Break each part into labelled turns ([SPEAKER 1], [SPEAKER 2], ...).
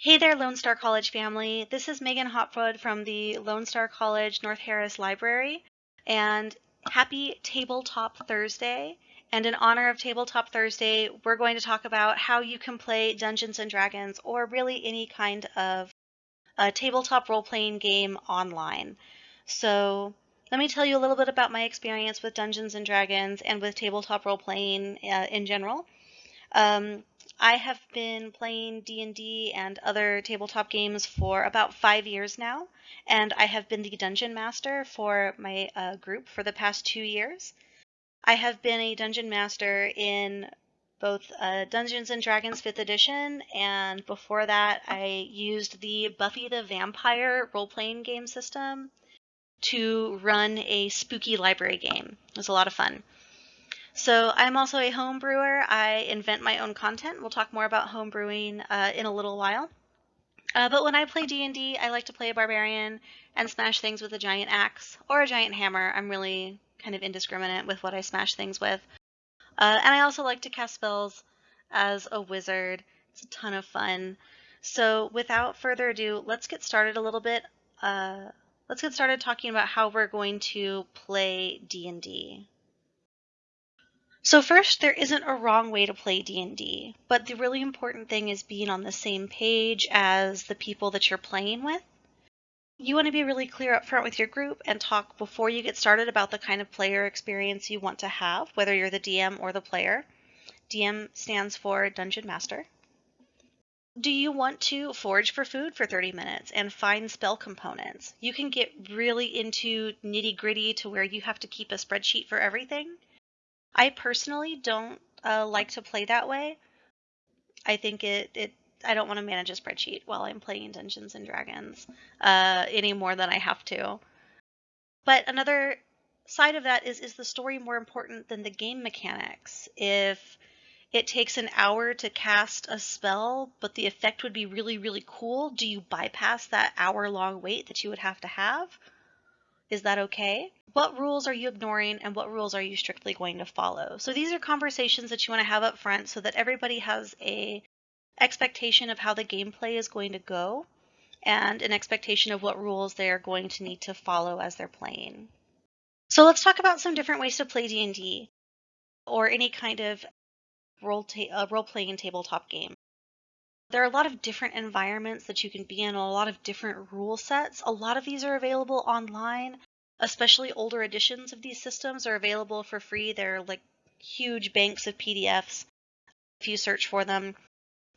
[SPEAKER 1] Hey there, Lone Star College family. This is Megan Hopwood from the Lone Star College North Harris Library, and happy Tabletop Thursday. And in honor of Tabletop Thursday, we're going to talk about how you can play Dungeons and Dragons or really any kind of tabletop role playing game online. So, let me tell you a little bit about my experience with Dungeons and Dragons and with tabletop role playing uh, in general. Um, I have been playing D&D and other tabletop games for about five years now, and I have been the dungeon master for my uh, group for the past two years. I have been a dungeon master in both uh, Dungeons and Dragons 5th edition, and before that, I used the Buffy the Vampire role playing game system to run a spooky library game. It was a lot of fun. So I'm also a home brewer. I invent my own content. We'll talk more about home brewing uh, in a little while. Uh, but when I play D&D, I like to play a barbarian and smash things with a giant axe or a giant hammer. I'm really kind of indiscriminate with what I smash things with. Uh, and I also like to cast spells as a wizard. It's a ton of fun. So without further ado, let's get started a little bit. Uh, let's get started talking about how we're going to play D&D. So first, there isn't a wrong way to play D&D, but the really important thing is being on the same page as the people that you're playing with. You want to be really clear up front with your group and talk before you get started about the kind of player experience you want to have, whether you're the DM or the player. DM stands for Dungeon Master. Do you want to forage for food for 30 minutes and find spell components? You can get really into nitty gritty to where you have to keep a spreadsheet for everything. I personally don't uh, like to play that way. I think it, it I don't want to manage a spreadsheet while I'm playing Dungeons and Dragons uh, any more than I have to. But another side of that is is the story more important than the game mechanics? If it takes an hour to cast a spell, but the effect would be really, really cool, do you bypass that hour long wait that you would have to have? Is that okay? What rules are you ignoring and what rules are you strictly going to follow? So these are conversations that you want to have up front so that everybody has a expectation of how the gameplay is going to go and an expectation of what rules they are going to need to follow as they're playing. So let's talk about some different ways to play D&D or any kind of role, ta- uh, role playing tabletop game. There are a lot of different environments that you can be in, a lot of different rule sets. A lot of these are available online, especially older editions of these systems are available for free. They're like huge banks of PDFs if you search for them.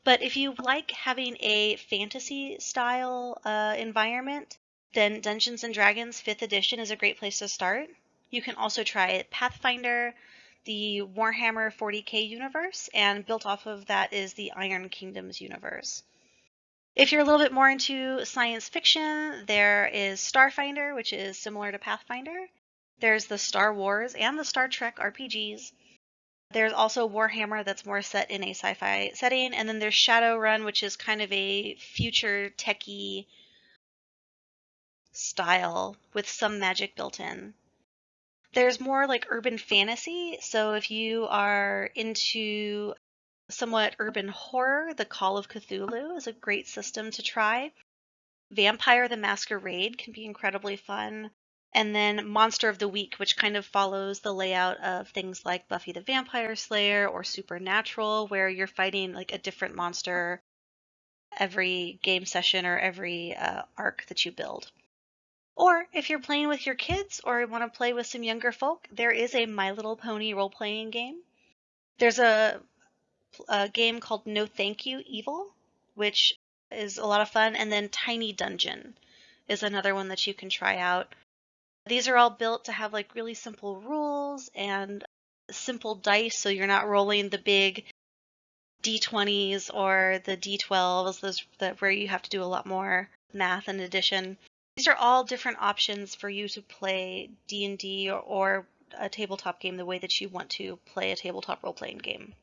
[SPEAKER 1] But if you like having a fantasy style uh, environment, then Dungeons and Dragons 5th edition is a great place to start. You can also try Pathfinder, the Warhammer 40k universe, and built off of that is the Iron Kingdoms universe. If you're a little bit more into science fiction, there is Starfinder, which is similar to Pathfinder. There's the Star Wars and the Star Trek RPGs. There's also Warhammer that's more set in a sci fi setting. And then there's Shadowrun, which is kind of a future techie style with some magic built in. There's more like urban fantasy. So if you are into somewhat urban horror, the Call of Cthulhu is a great system to try. Vampire the Masquerade can be incredibly fun. And then Monster of the Week, which kind of follows the layout of things like Buffy the Vampire Slayer or Supernatural, where you're fighting like a different monster every game session or every uh, arc that you build. Or if you're playing with your kids or you want to play with some younger folk, there is a My Little Pony role playing game. There's a, a game called No Thank You Evil, which is a lot of fun. And then Tiny Dungeon is another one that you can try out. These are all built to have like really simple rules and simple dice, so you're not rolling the big d20s or the d12s, those that where you have to do a lot more math and addition. These are all different options for you to play D&D or, or a tabletop game the way that you want to play a tabletop role-playing game.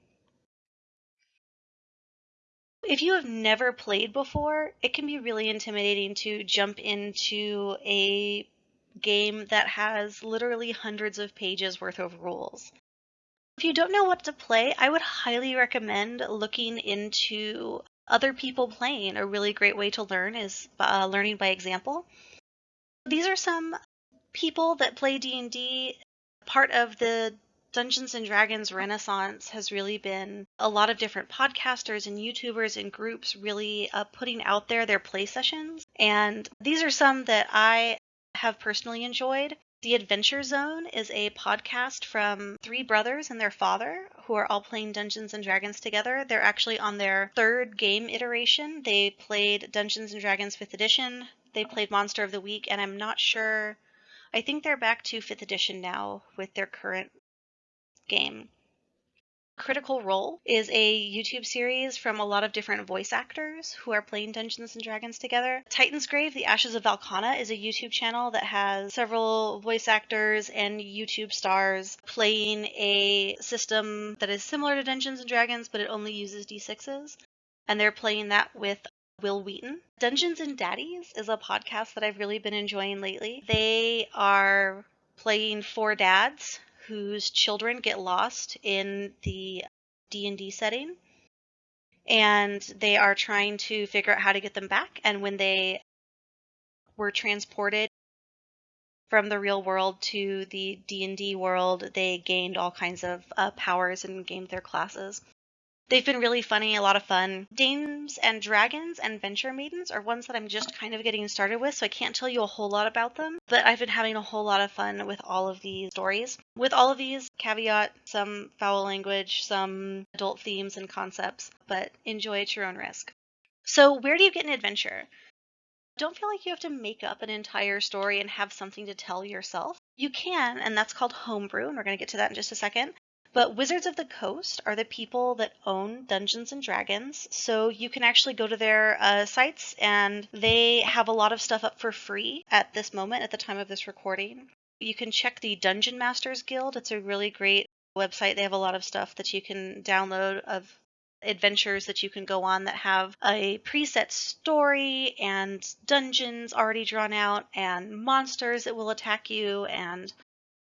[SPEAKER 1] If you have never played before, it can be really intimidating to jump into a game that has literally hundreds of pages worth of rules. If you don't know what to play, I would highly recommend looking into other people playing. A really great way to learn is uh, learning by example. These are some people that play D&D. Part of the Dungeons and Dragons renaissance has really been a lot of different podcasters and YouTubers and groups really uh, putting out there their play sessions. And these are some that I have personally enjoyed. The Adventure Zone is a podcast from three brothers and their father who are all playing Dungeons and Dragons together. They're actually on their third game iteration. They played Dungeons and Dragons 5th edition, they played Monster of the Week, and I'm not sure. I think they're back to 5th edition now with their current game. Critical Role is a YouTube series from a lot of different voice actors who are playing Dungeons and Dragons together. Titansgrave, The Ashes of Valkana is a YouTube channel that has several voice actors and YouTube stars playing a system that is similar to Dungeons and Dragons, but it only uses D6s. And they're playing that with Wil Wheaton. Dungeons and Daddies is a podcast that I've really been enjoying lately. They are playing four dads whose children get lost in the D&D setting. And they are trying to figure out how to get them back. And when they were transported from the real world to the D&D world they gained all kinds of uh, powers and gained their classes They've been really funny, a lot of fun. Dames and Dragons and Venture Maidens are ones that I'm just kind of getting started with, so I can't tell you a whole lot about them, but I've been having a whole lot of fun with all of these stories. With all of these, caveat some foul language, some adult themes and concepts, but enjoy at your own risk. So, where do you get an adventure? Don't feel like you have to make up an entire story and have something to tell yourself. You can, and that's called homebrew, and we're going to get to that in just a second. But Wizards of the Coast are the people that own Dungeons and Dragons. So you can actually go to their uh, sites and they have a lot of stuff up for free at this moment, at the time of this recording. You can check the Dungeon Masters Guild. It's a really great website. They have a lot of stuff that you can download of adventures that you can go on that have a preset story and dungeons already drawn out and monsters that will attack you and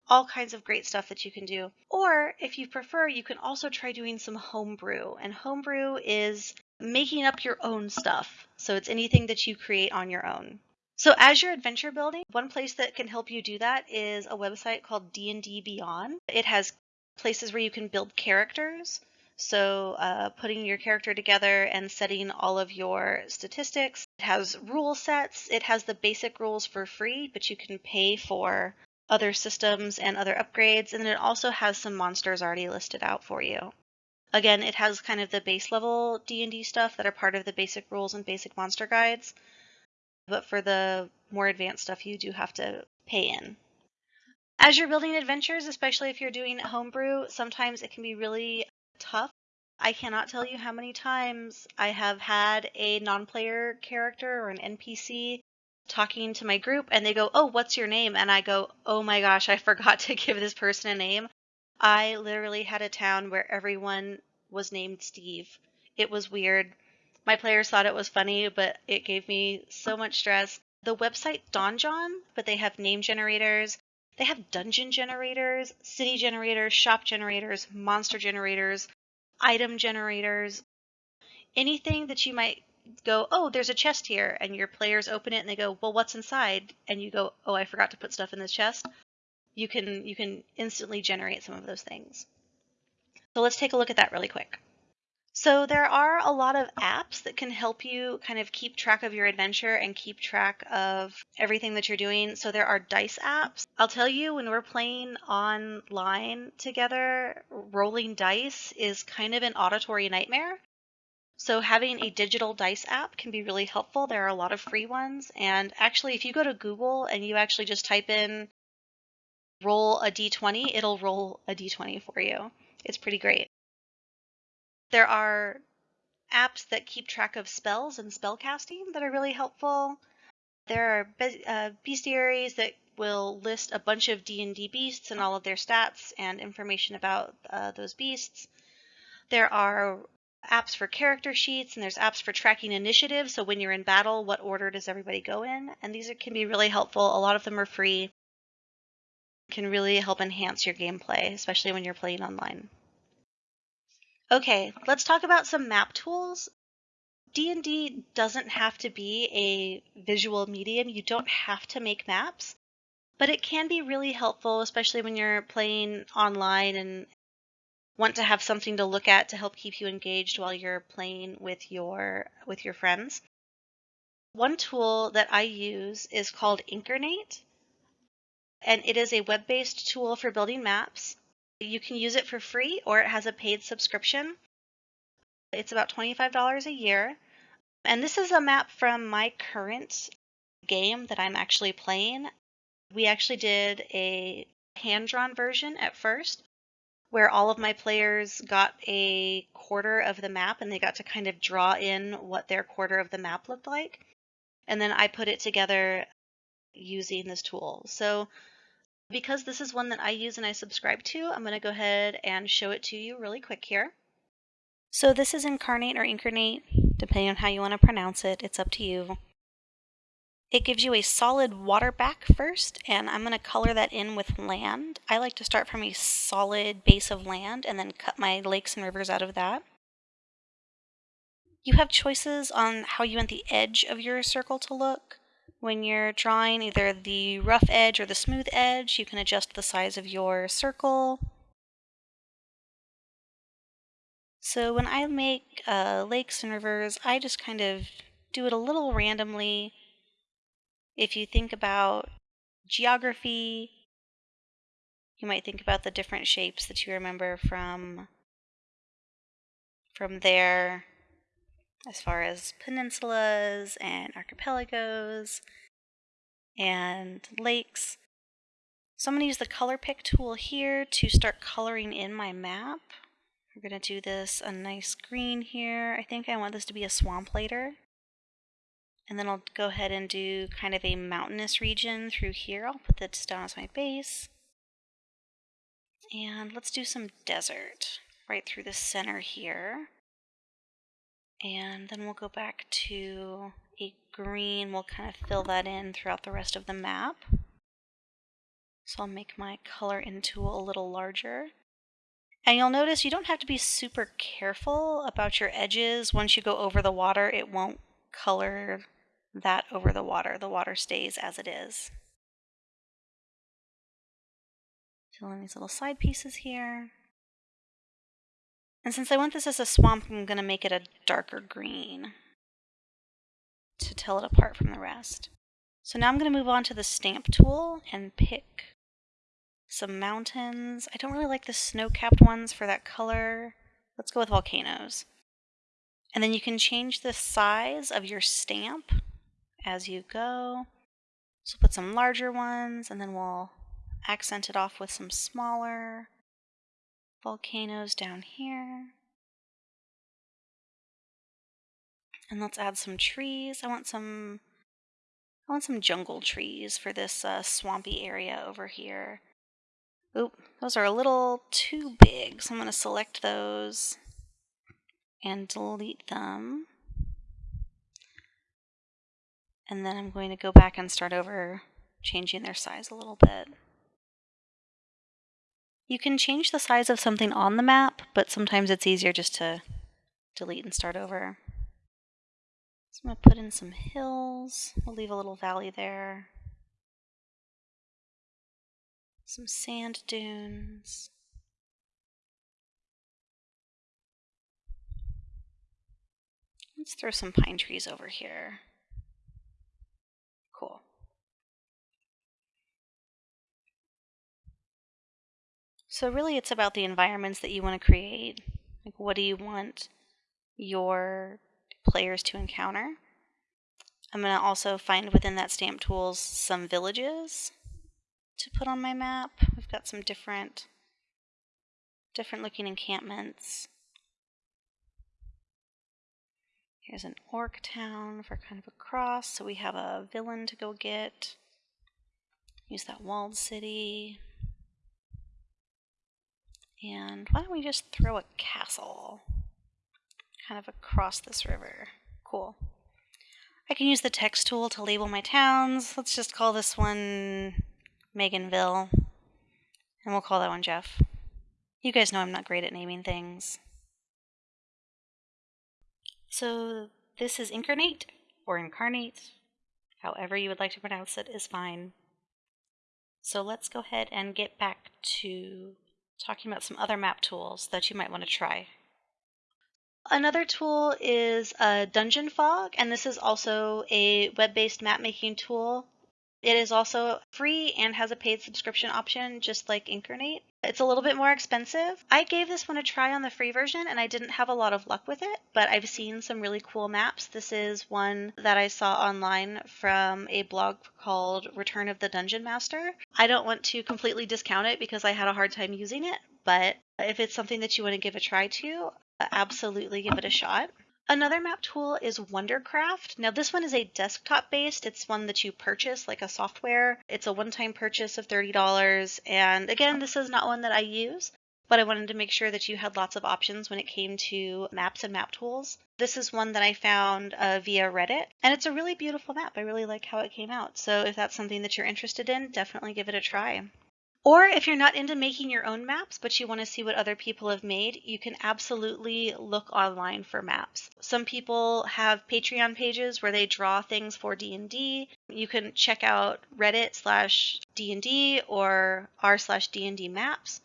[SPEAKER 1] all kinds of great stuff that you can do. Or if you prefer, you can also try doing some homebrew. And homebrew is making up your own stuff. So it's anything that you create on your own. So as you're adventure building, one place that can help you do that is a website called D&D Beyond. It has places where you can build characters. So uh, putting your character together and setting all of your statistics. It has rule sets. It has the basic rules for free, but you can pay for other systems and other upgrades, and then it also has some monsters already listed out for you. Again, it has kind of the base level D&D stuff that are part of the basic rules and basic monster guides, but for the more advanced stuff, you do have to pay in. As you're building adventures, especially if you're doing homebrew, sometimes it can be really tough. I cannot tell you how many times I have had a non player character or an NPC talking to my group and they go, Oh, what's your name? And I go, Oh my gosh, I forgot to give this person a name. I literally had a town where everyone was named Steve. It was weird. My players thought it was funny, but it gave me so much stress. The website Donjon, but they have name generators. They have dungeon generators, city generators, shop generators, monster generators, item generators, anything that you might go, oh, there's a chest here, and your players open it and they go, well, what's inside? And you go, oh, I forgot to put stuff in this chest. You can you can instantly generate some of those things. So let's take a look at that really quick. So there are a lot of apps that can help you kind of keep track of your adventure and keep track of everything that you're doing. So there are dice apps. I'll tell you when we're playing online together, rolling dice is kind of an auditory nightmare so having a digital dice app can be really helpful. There are a lot of free ones. And actually, if you go to Google and you actually just type in roll a d20, it'll roll a d20 for you. It's pretty great. There are apps that keep track of spells and spell casting that are really helpful. There are uh, bestiaries that will list a bunch of D&D beasts and all of their stats and information about uh, those beasts. There are apps for character sheets and there's apps for tracking initiative. So when you're in battle, what order does everybody go in? And these are, can be really helpful. A lot of them are free. Can really help enhance your gameplay, especially when you're playing online. Okay, let's talk about some map tools. D&D doesn't have to be a visual medium. You don't have to make maps, but it can be really helpful especially when you're playing online and want to have something to look at to help keep you engaged while you're playing with your with your friends. One tool that I use is called Inkarnate, and it is a web-based tool for building maps. You can use it for free or it has a paid subscription. It's about $25 a year. And this is a map from my current game that I'm actually playing. We actually did a hand drawn version at first, where all of my players got a quarter of the map and they got to kind of draw in what their quarter of the map looked like. And then I put it together using this tool. So because this is one that I use and I subscribe to, I'm going to go ahead and show it to you really quick here. So this is Inkarnate or Inkarnate, depending on how you want to pronounce it. It's up to you. It gives you a solid water back first, and I'm going to color that in with land. I like to start from a solid base of land and then cut my lakes and rivers out of that. You have choices on how you want the edge of your circle to look. When you're drawing either the rough edge or the smooth edge, you can adjust the size of your circle. So when I make uh, lakes and rivers, I just kind of do it a little randomly if you think about geography, you might think about the different shapes that you remember from from there as far as peninsulas and archipelagos and lakes. So I'm going to use the color pick tool here to start coloring in my map. We're going to do this a nice green here. I think I want this to be a swamp later. And then I'll go ahead and do kind of a mountainous region through here. I'll put this down as my base. And let's do some desert right through the center here. And then we'll go back to a green. We'll kind of fill that in throughout the rest of the map. So I'll make my color into a little larger. And you'll notice you don't have to be super careful about your edges. Once you go over the water, it won't color that over the water. The water stays as it is. Fill in these little side pieces here. And since I want this as a swamp, I'm going to make it a darker green to tell it apart from the rest. So now I'm going to move on to the stamp tool and pick some mountains. I don't really like the snow-capped ones for that color. Let's go with volcanoes. And then you can change the size of your stamp as you go. So put some larger ones and then we'll accent it off with some smaller volcanoes down here. And let's add some trees. I want some I want some jungle trees for this uh, swampy area over here. Oop, those are a little too big, so I'm going to select those and delete them. And then I'm going to go back and start over changing their size a little bit. You can change the size of something on the map, but sometimes it's easier just to delete and start over. So I'm going to put in some hills. We'll leave a little valley there. Some sand dunes. Let's throw some pine trees over here. So really it's about the environments that you want to create. Like what do you want your players to encounter? I'm going to also find within that stamp tools some villages to put on my map. We've got some different different looking encampments. Here's an orc town for kind of a cross, so we have a villain to go get. Use that walled city. And why don't we just throw a castle kind of across this river? Cool. I can use the text tool to label my towns. Let's just call this one Meganville. And we'll call that one Jeff. You guys know I'm not great at naming things. So This is Inkarnate, or Inkarnate, however you would like to pronounce it is fine. So let's go ahead and get back to talking about some other map tools that you might want to try. Another tool is uh, Dungeon Fog, and this is also a web-based map making tool. It is also free and has a paid subscription option, just like Inkarnate. It's a little bit more expensive. I gave this one a try on the free version and I didn't have a lot of luck with it, but I've seen some really cool maps. This is one that I saw online from a blog called Return of the Dungeon Master. I don't want to completely discount it because I had a hard time using it, but if it's something that you want to give a try to, absolutely give it a shot. Another map tool is Wonderdraft. Now this one is a desktop based. It's one that you purchase like a software. It's a one-time purchase of $30. And again, this is not one that I use, but I wanted to make sure that you had lots of options when it came to maps and map tools. This is one that I found uh, via Reddit, and it's a really beautiful map. I really like how it came out. So if that's something that you're interested in, definitely give it a try. Or if you're not into making your own maps, but you want to see what other people have made, you can absolutely look online for maps. Some people have Patreon pages where they draw things for D&D. You can check out Reddit slash D&D or r slash D&D maps.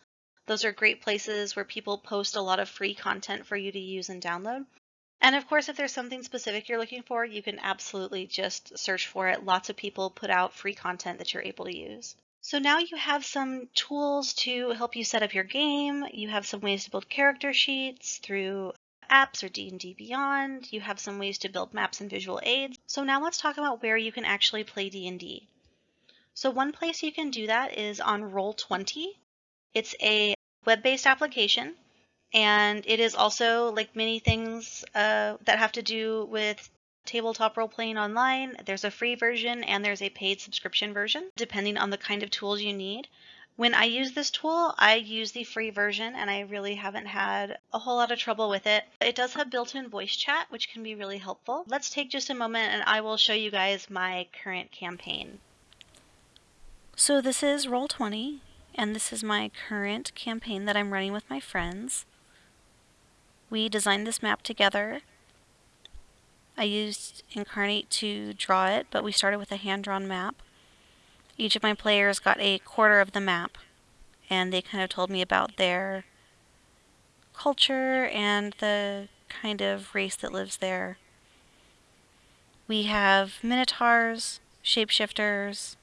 [SPEAKER 1] Those are great places where people post a lot of free content for you to use and download. And of course, if there's something specific you're looking for, you can absolutely just search for it. Lots of people put out free content that you're able to use. So now you have some tools to help you set up your game. You have some ways to build character sheets through apps or D&D Beyond. You have some ways to build maps and visual aids. So now let's talk about where you can actually play D&D. So one place you can do that is on Roll20. It's a web-based application and it is also like many things uh, that have to do with tabletop role playing online. There's a free version and there's a paid subscription version, depending on the kind of tools you need. When I use this tool, I use the free version and I really haven't had a whole lot of trouble with it. It does have built in voice chat, which can be really helpful. Let's take just a moment and I will show you guys my current campaign. So, this is Roll20, and this is my current campaign that I'm running with my friends. We designed this map together I used Inkarnate to draw it, but we started with a hand-drawn map. Each of my players got a quarter of the map, and they kind of told me about their culture and the kind of race that lives there. We have minotaurs, shapeshifters,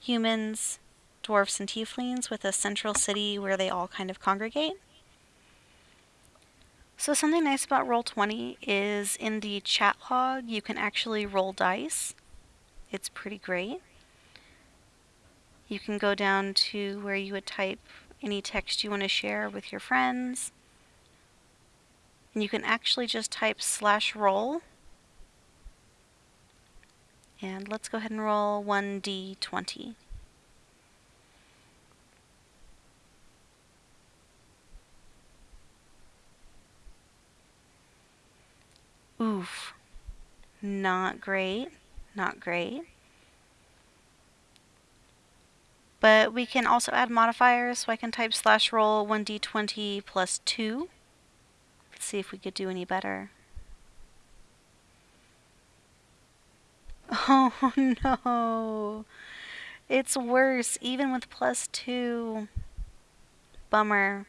[SPEAKER 1] humans, dwarfs, and tieflings with a central city where they all kind of congregate. So something nice about Roll20 is in the chat log you can actually roll dice. It's pretty great. You can go down to where you would type any text you want to share with your friends. And you can actually just type slash roll. And let's go ahead and roll 1d20. Oof. Not great. Not great. But we can also add modifiers, so I can type slash roll 1d20 plus 2. Let's see if we could do any better. Oh no! It's worse, even with plus 2. Bummer.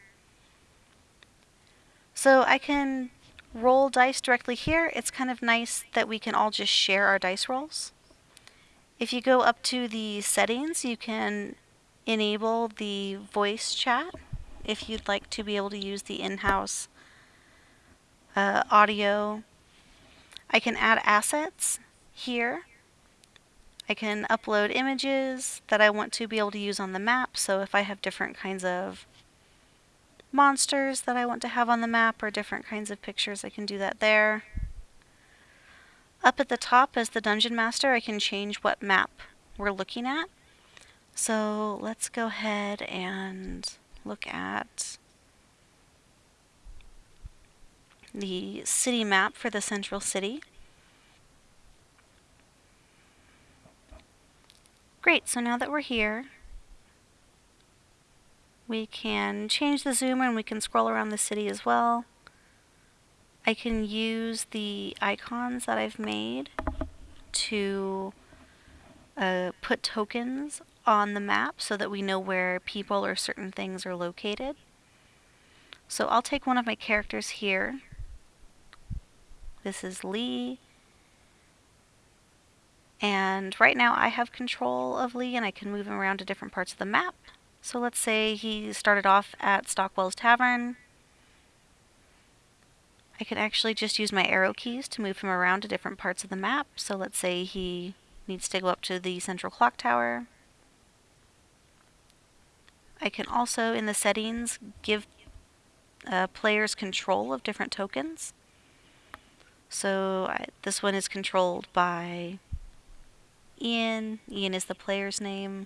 [SPEAKER 1] So I can roll dice directly here, it's kind of nice that we can all just share our dice rolls. If you go up to the settings, you can enable the voice chat if you'd like to be able to use the in-house uh, audio. I can add assets here. I can upload images that I want to be able to use on the map. So if I have different kinds of monsters that I want to have on the map or different kinds of pictures, I can do that there. Up at the top as the Dungeon Master, I can change what map we're looking at. So let's go ahead and look at the city map for the central city. Great, so now that we're here, we can change the zoom and we can scroll around the city as well. I can use the icons that I've made to uh, put tokens on the map so that we know where people or certain things are located. So I'll take one of my characters here. This is Lee. And right now I have control of Lee and I can move him around to different parts of the map. So let's say he started off at Stockwell's Tavern. I can actually just use my arrow keys to move him around to different parts of the map. So let's say he needs to go up to the central clock tower. I can also, in the settings, give uh, players control of different tokens. So I, this one is controlled by Ian. Ian is the player's name,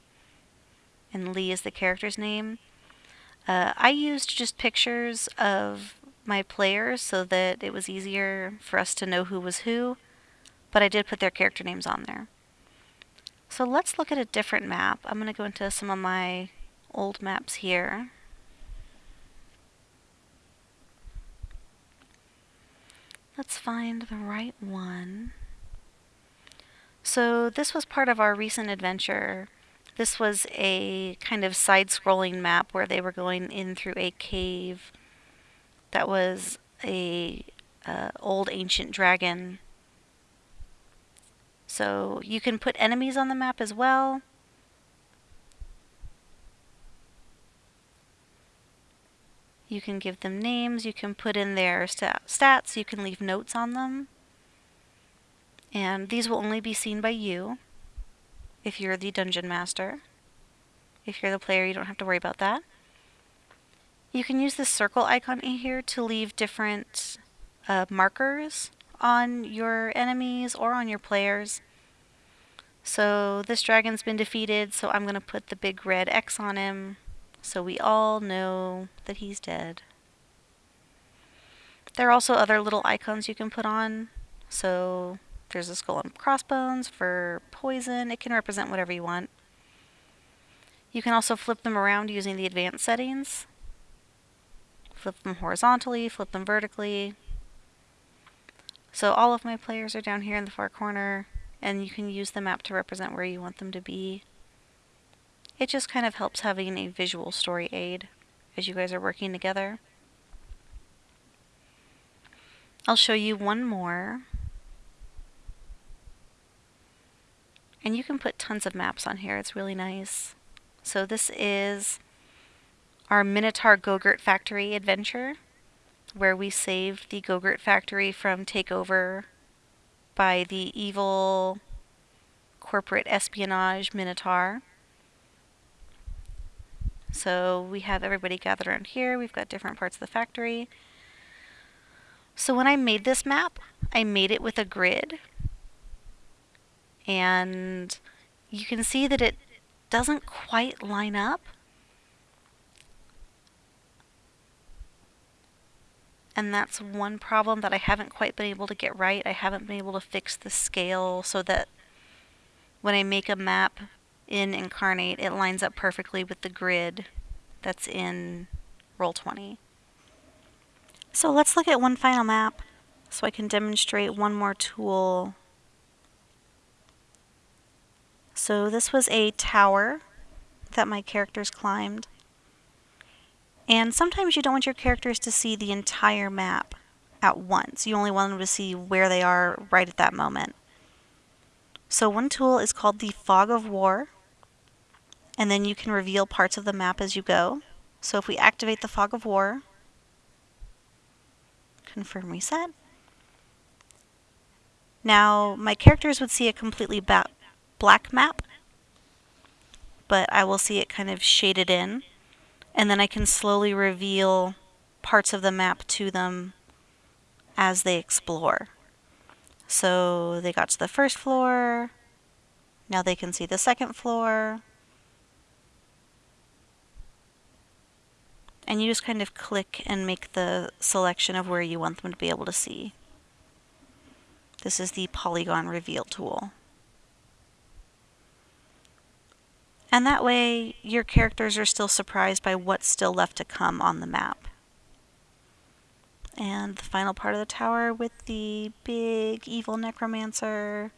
[SPEAKER 1] and Lee is the character's name. Uh, I used just pictures of my players so that it was easier for us to know who was who, but I did put their character names on there. So let's look at a different map. I'm going to go into some of my old maps here. Let's find the right one. So this was part of our recent adventure. This was a kind of side-scrolling map where they were going in through a cave that was a uh, old ancient dragon. So you can put enemies on the map as well. You can give them names, you can put in their stats, you can leave notes on them. And these will only be seen by you if you're the dungeon master. If you're the player, you don't have to worry about that. You can use this circle icon in here to leave different uh, markers on your enemies or on your players. So this dragon's been defeated, so I'm going to put the big red X on him so we all know that he's dead. There are also other little icons you can put on. So there's a skull and crossbones for poison. It can represent whatever you want. You can also flip them around using the advanced settings flip them horizontally, flip them vertically. So all of my players are down here in the far corner, and you can use the map to represent where you want them to be. It just kind of helps having a visual story aid as you guys are working together. I'll show you one more. And you can put tons of maps on here, it's really nice. So this is our Minotaur Gogurt Factory adventure, where we saved the Gogurt Factory from takeover by the evil corporate espionage Minotaur. So we have everybody gathered around here. We've got different parts of the factory. So when I made this map, I made it with a grid. And you can see that it doesn't quite line up. and that's one problem that I haven't quite been able to get right. I haven't been able to fix the scale so that when I make a map in Inkarnate, it lines up perfectly with the grid that's in Roll20. So let's look at one final map so I can demonstrate one more tool. So this was a tower that my characters climbed. And sometimes you don't want your characters to see the entire map at once. You only want them to see where they are right at that moment. So one tool is called the Fog of War, and then you can reveal parts of the map as you go. So if we activate the Fog of War, confirm reset, now my characters would see a completely black map, but I will see it kind of shaded in and then I can slowly reveal parts of the map to them as they explore. So they got to the first floor, now they can see the second floor, and you just kind of click and make the selection of where you want them to be able to see. This is the polygon reveal tool. And that way, your characters are still surprised by what's still left to come on the map. and the final part of the tower with the big evil necromancer.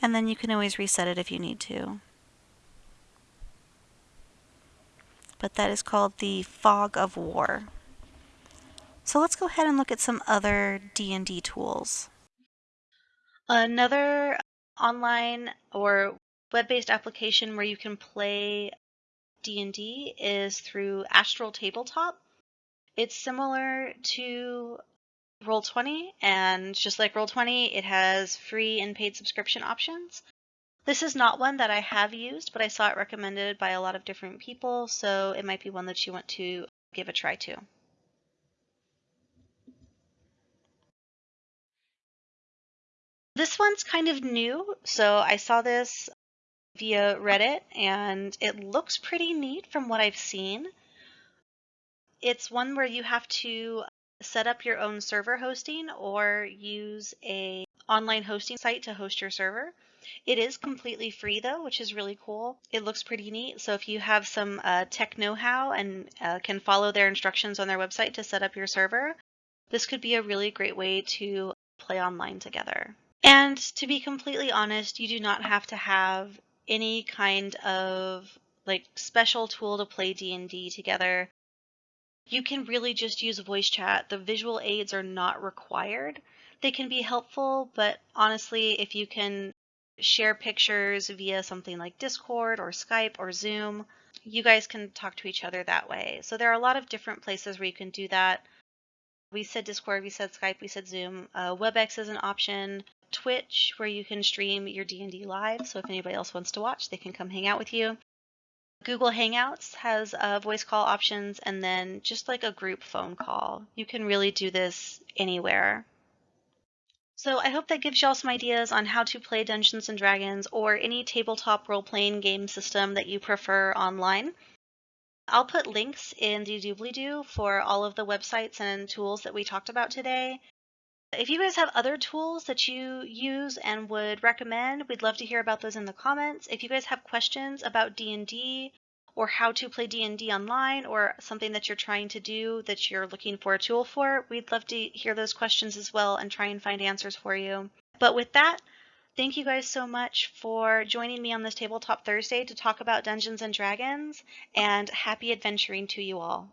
[SPEAKER 1] And then you can always reset it if you need to. But that is called the Fog of War. So let's go ahead and look at some other D&D tools. Another online or web-based application where you can play D&D is through Astral Tabletop. It's similar to Roll20 and just like Roll20, it has free and paid subscription options. This is not one that I have used, but I saw it recommended by a lot of different people, so it might be one that you want to give a try to. This one's kind of new, so I saw this via Reddit and it looks pretty neat from what I've seen. It's one where you have to set up your own server hosting or use a online hosting site to host your server. It is completely free though, which is really cool. It looks pretty neat. So if you have some uh, tech know-how and uh, can follow their instructions on their website to set up your server, this could be a really great way to play online together. And to be completely honest, you do not have to have any kind of like special tool to play D&D together. You can really just use voice chat. The visual aids are not required. They can be helpful, but honestly, if you can share pictures via something like Discord or Skype or Zoom, you guys can talk to each other that way. So there are a lot of different places where you can do that. We said Discord, we said Skype, we said Zoom. Uh, WebEx is an option. Twitch, where you can stream your D&D live. So if anybody else wants to watch, they can come hang out with you. Google Hangouts has uh, voice call options and then just like a group phone call. You can really do this anywhere. So I hope that gives y'all some ideas on how to play Dungeons and Dragons or any tabletop role-playing game system that you prefer online. I'll put links in the doobly-doo for all of the websites and tools that we talked about today. If you guys have other tools that you use and would recommend, we'd love to hear about those in the comments. If you guys have questions about D&D or how to play D&D online or something that you're trying to do that you're looking for a tool for, we'd love to hear those questions as well and try and find answers for you. But with that, thank you guys so much for joining me on this Tabletop Thursday to talk about Dungeons and Dragons and happy adventuring to you all.